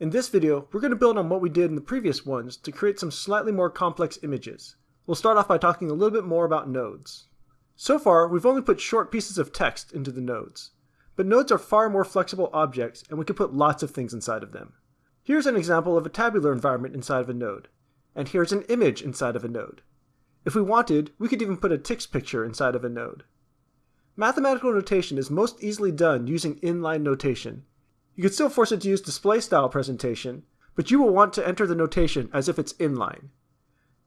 In this video, we're going to build on what we did in the previous ones to create some slightly more complex images. We'll start off by talking a little bit more about nodes. So far, we've only put short pieces of text into the nodes. But nodes are far more flexible objects and we can put lots of things inside of them. Here's an example of a tabular environment inside of a node. And here's an image inside of a node. If we wanted, we could even put a TikZ picture inside of a node. Mathematical notation is most easily done using inline notation, you could still force it to use display style presentation, but you will want to enter the notation as if it's inline.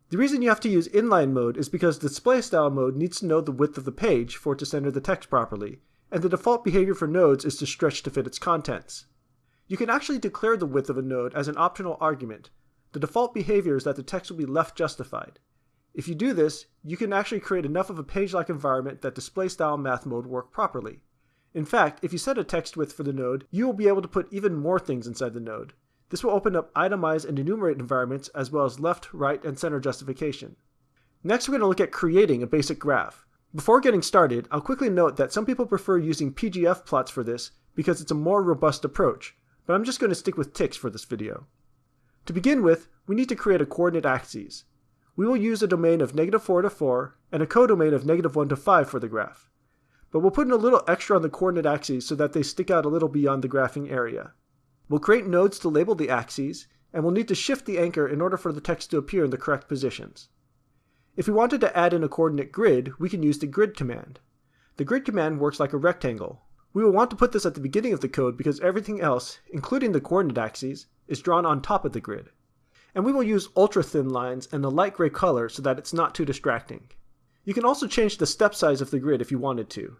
The reason you have to use inline mode is because display style mode needs to know the width of the page for it to center the text properly, and the default behavior for nodes is to stretch to fit its contents. You can actually declare the width of a node as an optional argument. The default behavior is that the text will be left justified. If you do this, you can actually create enough of a page-like environment that display style math mode work properly. In fact, if you set a text width for the node, you will be able to put even more things inside the node. This will open up itemize and enumerate environments as well as left, right, and center justification. Next, we're going to look at creating a basic graph. Before getting started, I'll quickly note that some people prefer using PGF plots for this because it's a more robust approach, but I'm just going to stick with TikZ for this video. To begin with, we need to create a coordinate axes. We will use a domain of negative 4 to 4 and a codomain of negative 1 to 5 for the graph but we'll put in a little extra on the coordinate axes so that they stick out a little beyond the graphing area. We'll create nodes to label the axes, and we'll need to shift the anchor in order for the text to appear in the correct positions. If we wanted to add in a coordinate grid, we can use the grid command. The grid command works like a rectangle. We will want to put this at the beginning of the code because everything else, including the coordinate axes, is drawn on top of the grid. And we will use ultra thin lines and a light gray color so that it's not too distracting. You can also change the step size of the grid if you wanted to.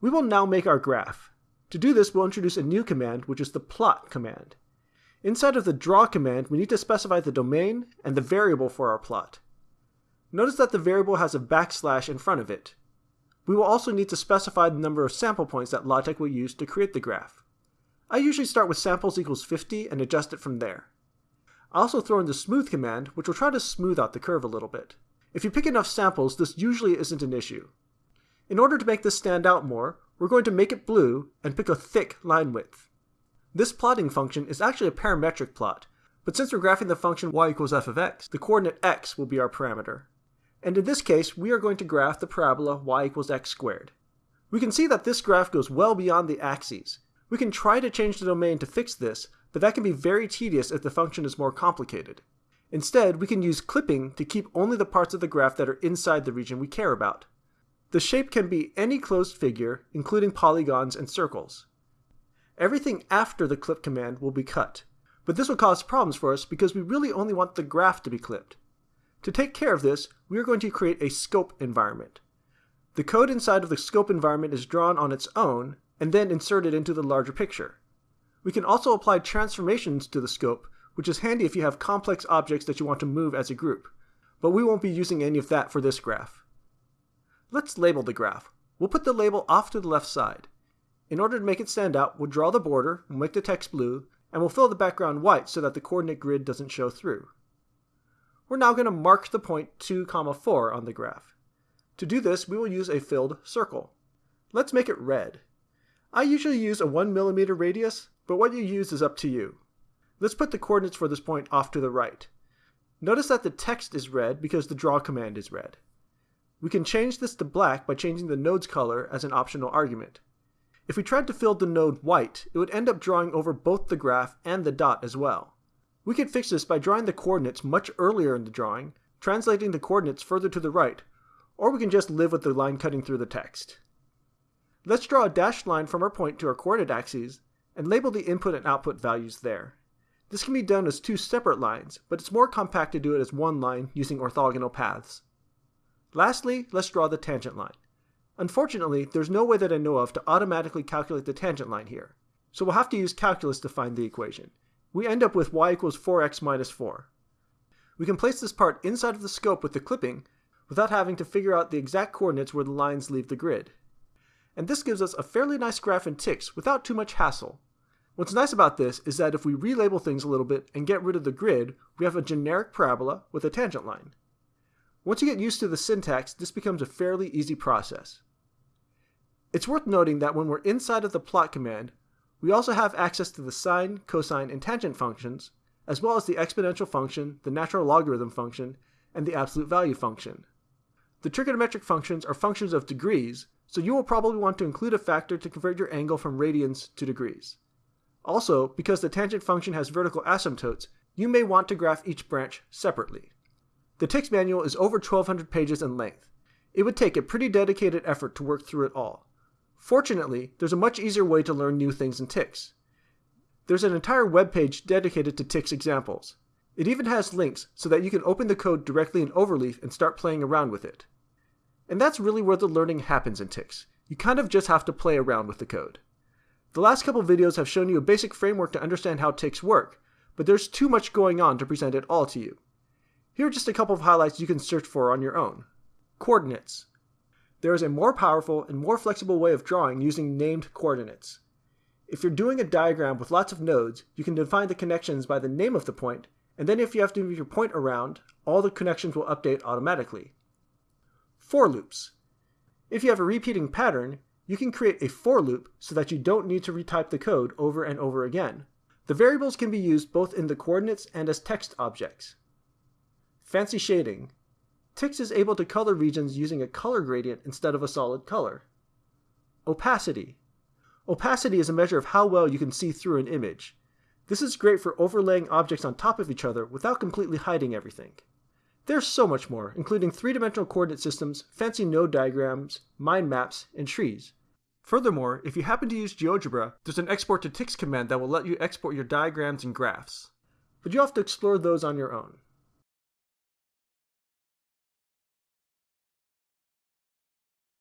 We will now make our graph. To do this, we'll introduce a new command, which is the plot command. Inside of the draw command, we need to specify the domain and the variable for our plot. Notice that the variable has a backslash in front of it. We will also need to specify the number of sample points that LaTeX will use to create the graph. I usually start with samples equals 50 and adjust it from there. I also throw in the smooth command, which will try to smooth out the curve a little bit. If you pick enough samples, this usually isn't an issue. In order to make this stand out more, we're going to make it blue and pick a thick line width. This plotting function is actually a parametric plot, but since we're graphing the function y equals f of x, the coordinate x will be our parameter. And in this case, we are going to graph the parabola y equals x squared. We can see that this graph goes well beyond the axes. We can try to change the domain to fix this, but that can be very tedious if the function is more complicated. Instead, we can use clipping to keep only the parts of the graph that are inside the region we care about. The shape can be any closed figure, including polygons and circles. Everything after the clip command will be cut, but this will cause problems for us because we really only want the graph to be clipped. To take care of this, we are going to create a scope environment. The code inside of the scope environment is drawn on its own and then inserted into the larger picture. We can also apply transformations to the scope, which is handy if you have complex objects that you want to move as a group, but we won't be using any of that for this graph. Let's label the graph. We'll put the label off to the left side. In order to make it stand out, we'll draw the border, we'll make the text blue, and we'll fill the background white so that the coordinate grid doesn't show through. We're now going to mark the point 2, comma 4 on the graph. To do this, we will use a filled circle. Let's make it red. I usually use a 1mm radius, but what you use is up to you. Let's put the coordinates for this point off to the right. Notice that the text is red because the draw command is red. We can change this to black by changing the node's color as an optional argument. If we tried to fill the node white, it would end up drawing over both the graph and the dot as well. We could fix this by drawing the coordinates much earlier in the drawing, translating the coordinates further to the right, or we can just live with the line cutting through the text. Let's draw a dashed line from our point to our coordinate axes and label the input and output values there. This can be done as two separate lines, but it's more compact to do it as one line using orthogonal paths. Lastly, let's draw the tangent line. Unfortunately, there's no way that I know of to automatically calculate the tangent line here, so we'll have to use calculus to find the equation. We end up with y equals 4x minus 4. We can place this part inside of the scope with the clipping without having to figure out the exact coordinates where the lines leave the grid. And this gives us a fairly nice graph in TikZ without too much hassle. What's nice about this is that if we relabel things a little bit and get rid of the grid, we have a generic parabola with a tangent line. Once you get used to the syntax, this becomes a fairly easy process. It's worth noting that when we're inside of the plot command, We also have access to the sine, cosine, and tangent functions, as well as the exponential function, the natural logarithm function, and the absolute value function. The trigonometric functions are functions of degrees, so you will probably want to include a factor to convert your angle from radians to degrees. Also, because the tangent function has vertical asymptotes, you may want to graph each branch separately. The TikZ manual is over 1200 pages in length. It would take a pretty dedicated effort to work through it all. Fortunately, there's a much easier way to learn new things in TikZ. There's an entire web page dedicated to TikZ examples. It even has links so that you can open the code directly in Overleaf and start playing around with it. And that's really where the learning happens in TikZ. You kind of just have to play around with the code. The last couple videos have shown you a basic framework to understand how TikZ work, but there's too much going on to present it all to you. Here are just a couple of highlights you can search for on your own. Coordinates. There is a more powerful and more flexible way of drawing using named coordinates. If you're doing a diagram with lots of nodes, you can define the connections by the name of the point, and then if you have to move your point around, all the connections will update automatically. For loops. If you have a repeating pattern, you can create a for loop so that you don't need to retype the code over and over again. The variables can be used both in the coordinates and as text objects. Fancy shading. TikZ is able to color regions using a color gradient instead of a solid color. Opacity. Opacity is a measure of how well you can see through an image. This is great for overlaying objects on top of each other without completely hiding everything. There's so much more, including three-dimensional coordinate systems, fancy node diagrams, mind maps, and trees. Furthermore, if you happen to use GeoGebra, there's an export to TikZ command that will let you export your diagrams and graphs. But you have to explore those on your own.